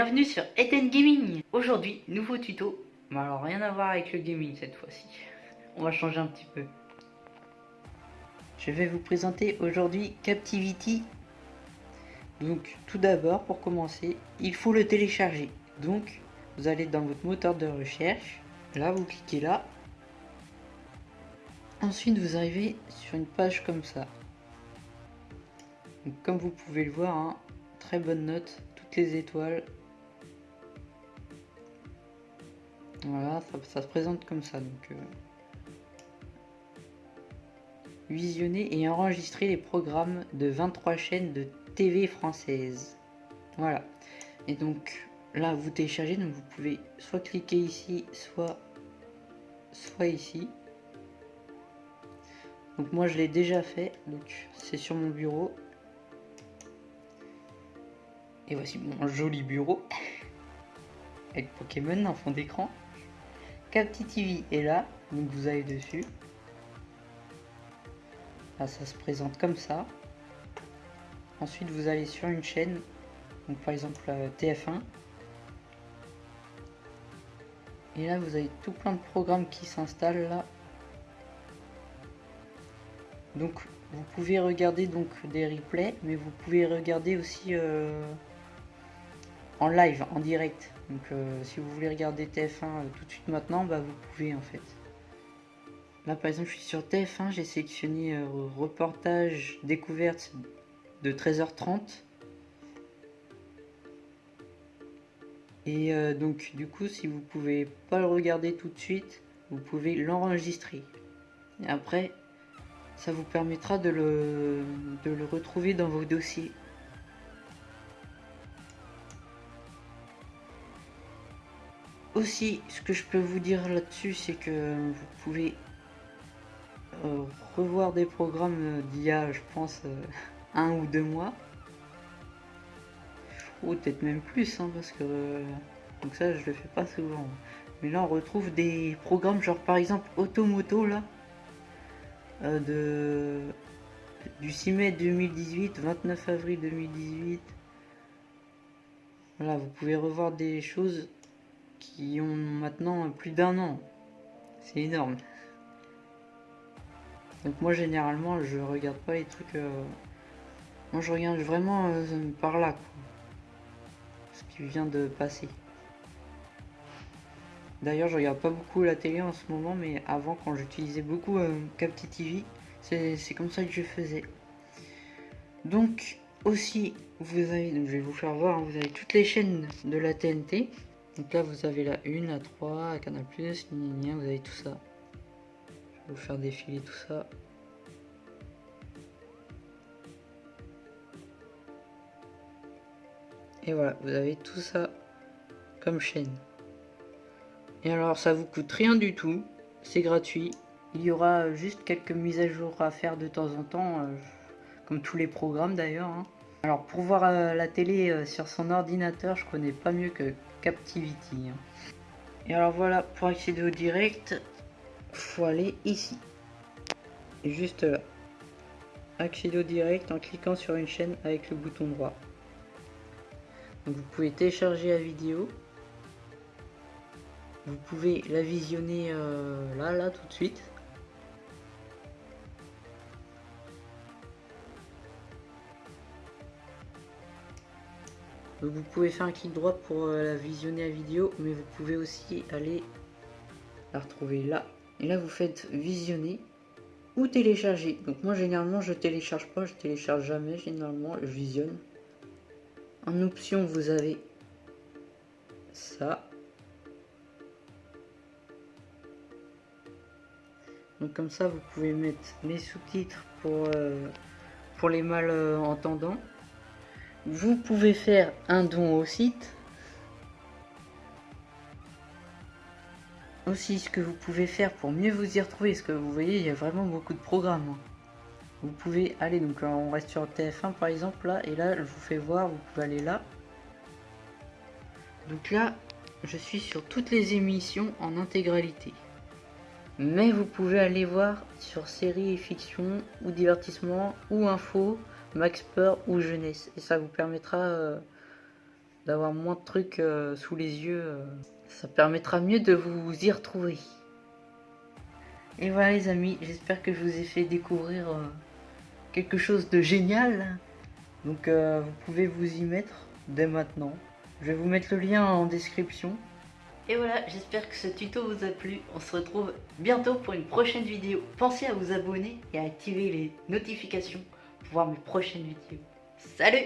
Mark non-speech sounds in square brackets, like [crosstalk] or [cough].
bienvenue sur Eten Gaming Aujourd'hui, nouveau tuto, mais alors rien à voir avec le gaming cette fois-ci. On va changer un petit peu. Je vais vous présenter aujourd'hui Captivity. Donc tout d'abord, pour commencer, il faut le télécharger. Donc, vous allez dans votre moteur de recherche, là vous cliquez là. Ensuite, vous arrivez sur une page comme ça. comme vous pouvez le voir, hein, très bonne note les étoiles. Voilà, ça, se présente comme ça. Donc, euh, visionner et enregistrer les programmes de 23 chaînes de TV française. Voilà. Et donc là, vous téléchargez, donc vous pouvez soit cliquer ici, soit, soit ici. Donc moi, je l'ai déjà fait. Donc c'est sur mon bureau. Et voici mon joli bureau [laughs] avec Pokémon en fond d'écran. Capti est là, donc vous allez dessus. Là, ça se présente comme ça. Ensuite, vous allez sur une chaîne, donc par exemple euh, TF1. Et là, vous avez tout plein de programmes qui s'installent là. Donc, vous pouvez regarder donc des replays, mais vous pouvez regarder aussi euh, en live, en direct. Donc euh, si vous voulez regarder TF1 euh, tout de suite maintenant, bah vous pouvez en fait. Là par exemple je suis sur TF1, j'ai sélectionné euh, reportage découverte de 13h30. Et donc du coup si vous pouvez pas le regarder tout de suite, vous pouvez l'enregistrer. Et après ça vous permettra de le, de le retrouver dans vos dossiers. Aussi, ce que je peux vous dire là-dessus, c'est que vous pouvez euh, revoir des programmes d'il y a, je pense, euh, un ou deux mois. Ou peut-être même plus, hein, parce que... donc ça, je le fais pas souvent. Mais là, on retrouve des programmes, genre par exemple Automoto, là. Euh, de... Du 6 mai 2018, 29 avril 2018. Voilà, vous pouvez revoir des choses qui ont maintenant plus d'un an. C'est énorme. Donc moi généralement je regarde pas les trucs... Euh, moi je regarde vraiment euh, par là. Ce qui vient de passer. D'ailleurs je regarde pas beaucoup la télé en ce moment mais avant quand j'utilisais beaucoup euh, Capti TV c'est comme ça que je faisais. Donc aussi vous avez, donc je vais vous faire voir, hein, vous avez toutes les chaînes de la TNT. Donc là, vous avez la 1, la 3, la Canal+, vous avez tout ça. Je vais vous faire défiler tout ça. Et voilà, vous avez tout ça comme chaîne. Et alors, ça vous coûte rien du tout. C'est gratuit. Il y aura juste quelques mises à jour à faire de temps en temps, euh, comme tous les programmes d'ailleurs. Hein. Alors, pour voir euh, la télé euh, sur son ordinateur, je connais pas mieux que Captivity. Hein. Et alors voilà, pour accéder au direct, faut aller ici. Juste là. Accéder au direct en cliquant sur une chaîne avec le bouton droit. Donc vous pouvez télécharger la vidéo. Vous pouvez la visionner euh, là, là, tout de suite. Vous pouvez faire un clic droit pour euh, la visionner la vidéo, mais vous pouvez aussi aller la retrouver là. Et là, vous faites visionner ou télécharger. Donc moi, généralement, je télécharge pas, je télécharge jamais. Généralement, je visionne. En option, vous avez ça. Donc comme ça, vous pouvez mettre les sous-titres pour, euh, pour les malentendants. Vous pouvez faire un don au site. Aussi, ce que vous pouvez faire pour mieux vous y retrouver, parce que vous voyez, il y a vraiment beaucoup de programmes. Vous pouvez aller, donc on reste sur TF1 par exemple, là, et là, je vous fais voir, vous pouvez aller là. Donc là, je suis sur toutes les émissions en intégralité. Mais vous pouvez aller voir sur séries et fiction, ou divertissement, ou info, max peur ou jeunesse. Et ça vous permettra euh, d'avoir moins de trucs euh, sous les yeux. euh, ça permettra mieux de vous y retrouver. Et voilà les amis, j'espère que je vous ai fait découvrir quelque chose de génial. Donc vous pouvez vous y mettre dès maintenant. Je vais vous mettre le lien en description. Et voilà, j'espère que ce tuto vous a plu. On se retrouve bientôt pour une prochaine vidéo. Pensez à vous abonner et à activer les notifications pour voir mes prochaines vidéos. Salut